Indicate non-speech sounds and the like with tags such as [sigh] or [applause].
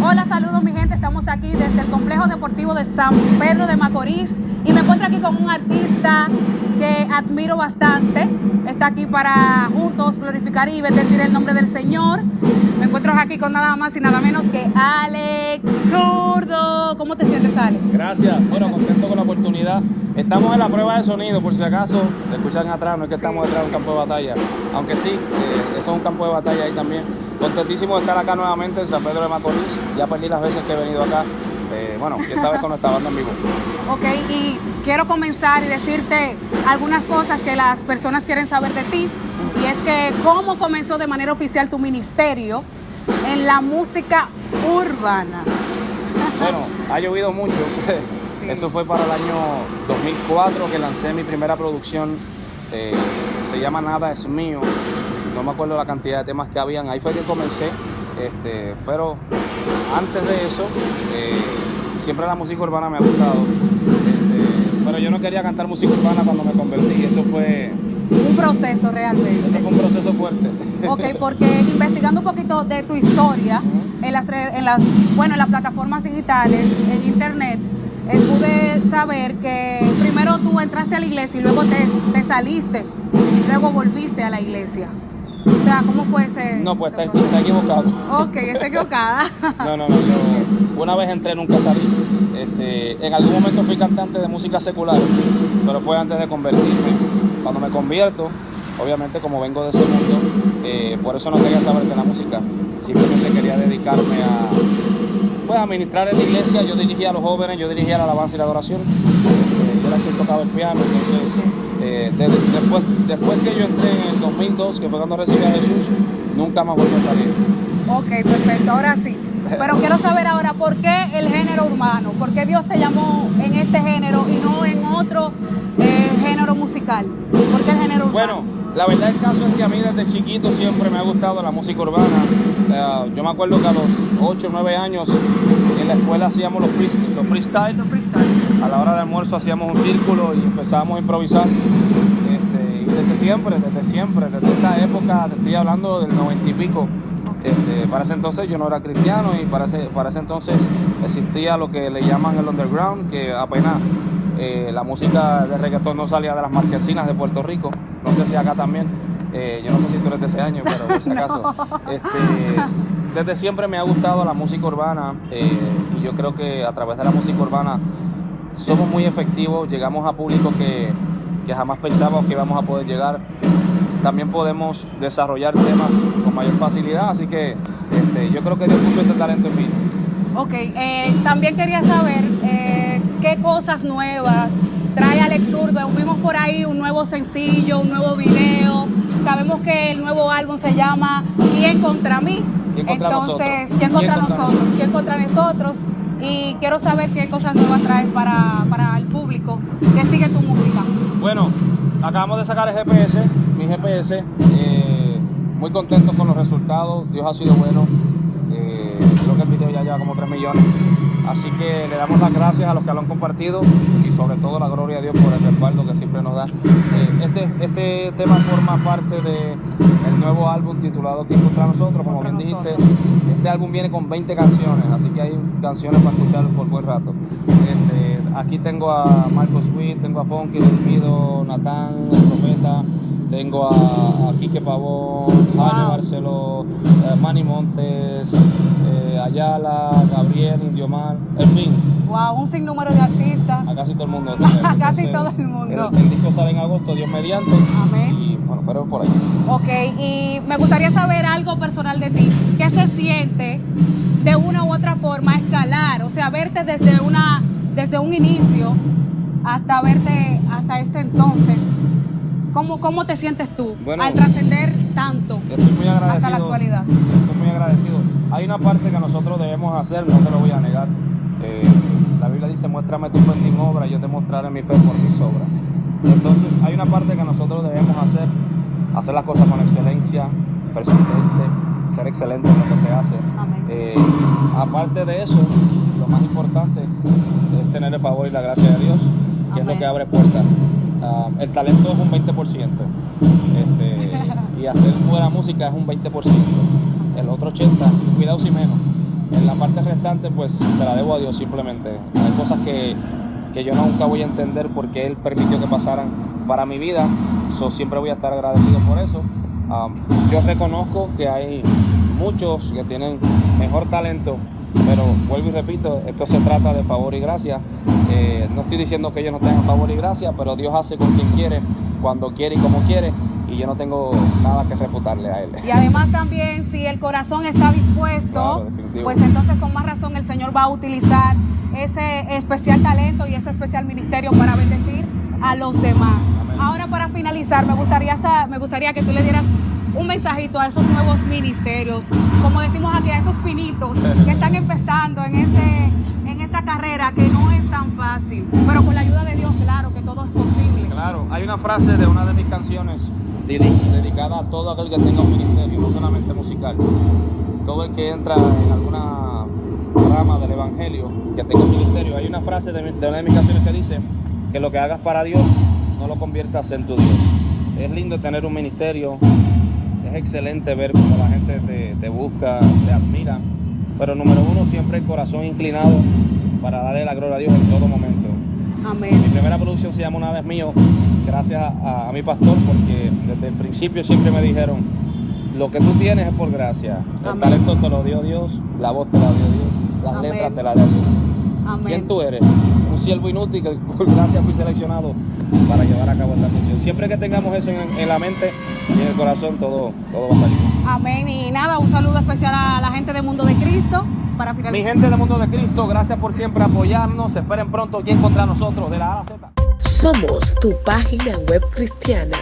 Hola, saludos mi gente, estamos aquí desde el Complejo Deportivo de San Pedro de Macorís y me encuentro aquí con un artista que admiro bastante. Está aquí para juntos glorificar y bendecir el nombre del Señor. Me encuentro aquí con nada más y nada menos que Alex Zurdo. ¿Cómo te sientes, Alex? Gracias, bueno, contento con la oportunidad. Estamos en la prueba de sonido, por si acaso, te escuchan atrás, no es que estamos detrás de un campo de batalla, aunque sí, eh, eso es un campo de batalla ahí también. Contentísimo de estar acá nuevamente en San Pedro de Macorís, ya perdí las veces que he venido acá, eh, bueno, esta vez con esta banda en vivo. Ok, y quiero comenzar y decirte algunas cosas que las personas quieren saber de ti, y es que cómo comenzó de manera oficial tu ministerio en la música urbana. Bueno, ha llovido mucho. [laughs] Eso fue para el año 2004 que lancé mi primera producción. eh, se llama Nada es mío. No me acuerdo la cantidad de temas que habían. Ahí fue que comencé. Este, pero antes de eso, eh, siempre la música urbana me ha gustado. Este, pero yo no quería cantar música urbana cuando me convertí. Eso fue, Un proceso realmente. eso fue un proceso fuerte. Ok, porque investigando un poquito de tu historia en las, en las, bueno, en las plataformas digitales, en internet, eh, pude saber que primero tú entraste a la iglesia y luego te, te saliste, y luego volviste a la iglesia. O sea, ¿cómo fue ese? No, pues ese está, está equivocado. Ok, está equivocada. [laughs] No, no, no. Yo una vez entré, nunca salí. Este, en algún momento fui cantante de música secular, pero fue antes de convertirme. Cuando me convierto, obviamente como vengo de ese mundo, eh, por eso no quería saber de la música. Simplemente quería dedicarme a, pues, a ministrar en la iglesia. Yo dirigía a los jóvenes, yo dirigía la alabanza y la adoración. Eh, yo era quien tocaba el piano, entonces eh, de- después, después que yo entré en el 2002, que fue cuando recibí a Jesús, nunca más volví a salir. Ok, perfecto, ahora sí. Pero quiero saber ahora por qué el género urbano, por qué Dios te llamó en este género y no en otro eh, género musical. ¿Por qué el género urbano? Bueno, la verdad el caso es que a mí desde chiquito siempre me ha gustado la música urbana. Eh, yo me acuerdo que a los 8 o 9 años en la escuela hacíamos los, freest- los freestyle. Los freestyle. A la hora de almuerzo hacíamos un círculo y empezábamos a improvisar. Este, y desde siempre, desde siempre, desde esa época, te estoy hablando del 90 y pico. Este, para ese entonces yo no era cristiano y para ese, para ese entonces existía lo que le llaman el underground, que apenas eh, la música de reggaetón no salía de las marquesinas de Puerto Rico. No sé si acá también. Eh, yo no sé si tú eres de ese año, pero por si acaso. [laughs] Este, desde siempre me ha gustado la música urbana eh, y yo creo que a través de la música urbana somos muy efectivos, llegamos a públicos que, que jamás pensábamos que íbamos a poder llegar. También podemos desarrollar temas con mayor facilidad, así que este, yo creo que Dios puso este talento en mí. Ok, eh, también quería saber eh, qué cosas nuevas trae Alex Zurdo. Vimos por ahí un nuevo sencillo, un nuevo video. Sabemos que el nuevo álbum se llama ¿Quién contra mí? ¿Quién contra Entonces, nosotros? ¿quién contra ¿Quién contra nosotros? ¿Quién contra nosotros? Y quiero saber qué cosas nuevas traes para, para el público que sigue tu música. Bueno, acabamos de sacar el GPS, mi GPS, eh, muy contentos con los resultados, Dios ha sido bueno, eh, creo que el video ya lleva como 3 millones, así que le damos las gracias a los que lo han compartido y sobre todo la gloria a Dios por el respaldo que siempre nos da. Eh, este, este tema forma parte del nuevo álbum titulado ¿Quién contra nosotros? Como bien dijiste, este álbum viene con 20 canciones, así que hay canciones para escuchar por buen rato. Este, aquí tengo a Marco Sweet, tengo a Funky, Delmido, Natán, el Profeta, tengo a, a Quique Pavón, Jaime Barceló, eh, Manny Montes, eh, Ayala, Gabriel, Indiomar, en fin, Wow, un sinnúmero de artistas. a casi todo el mundo. [laughs] A casi todo el mundo. El, el disco sale en agosto, Dios mediante. Amén. Y bueno, pero por ahí. Ok, y me gustaría saber algo personal de ti. ¿Qué se siente de una u otra forma escalar? O sea, verte desde una, desde un inicio hasta verte hasta este entonces. ¿Cómo, cómo te sientes tú Bueno, al trascender tanto Yo estoy muy agradecido. hasta la actualidad? Estoy muy agradecido. Hay una parte que nosotros debemos hacer, no te lo voy a negar. Eh, la Biblia dice, muéstrame tu fe sin obra y yo te mostraré mi fe por mis obras. Entonces, hay una parte que nosotros debemos hacer, hacer las cosas con excelencia, persistente, ser excelente en lo que se hace. Amén. Eh, aparte de eso, lo más importante es tener el favor y la gracia de Dios, que es lo que abre puertas. Ah, el talento es un 20%. Este, y hacer buena música es un 20%. El otro 80%, cuidado si menos. En la parte restante, pues se la debo a Dios simplemente. Hay cosas que, que yo nunca voy a entender porque Él permitió que pasaran para mi vida. So, siempre voy a estar agradecido por eso. Um, yo reconozco que hay muchos que tienen mejor talento, pero vuelvo y repito, esto se trata de favor y gracia. Eh, no estoy diciendo que ellos no tengan favor y gracia, pero Dios hace con quien quiere, cuando quiere y como quiere y yo no tengo nada que refutarle a él. Y además también si el corazón está dispuesto, Claro, pues entonces con más razón el Señor va a utilizar ese especial talento y ese especial ministerio para bendecir a los demás. Amén. Ahora para finalizar, me gustaría, me gustaría que tú le dieras un mensajito a esos nuevos ministerios, como decimos aquí, a esos pinitos que están empezando en, este, en esta carrera que no es tan fácil, pero con la ayuda de Dios, claro que todo es posible. Claro, hay una frase de una de mis canciones dedi- dedicada a todo aquel que tenga un ministerio, no solamente musical. Todo el que entra en alguna rama del evangelio que tenga un ministerio. Hay una frase de una de mis canciones que dice que lo que hagas para Dios no lo conviertas en tu Dios. Es lindo tener un ministerio, es excelente ver cómo la gente te, te busca, te admira, pero número uno, siempre el corazón inclinado para darle la gloria a Dios en todo momento. Mi Amén. primera producción se llama Una vez mío, gracias a, a mi pastor, porque desde el principio siempre me dijeron, lo que tú tienes es por gracia. El Amén. talento te lo dio Dios, la voz te la dio Dios, las Amén. letras te las dio Dios. Amén. ¿Quién tú eres? Un siervo inútil que por gracia fui seleccionado para llevar a cabo esta misión. Siempre que tengamos eso en, en la mente y en el corazón, todo, todo va a salir. Amén. Y nada, un saludo especial a la gente de Mundo de Cristo para Mi finalizar. gente del mundo de Cristo, gracias por siempre apoyarnos. Esperen pronto aquí contra nosotros de la A a la Z. Somos tu página web cristiana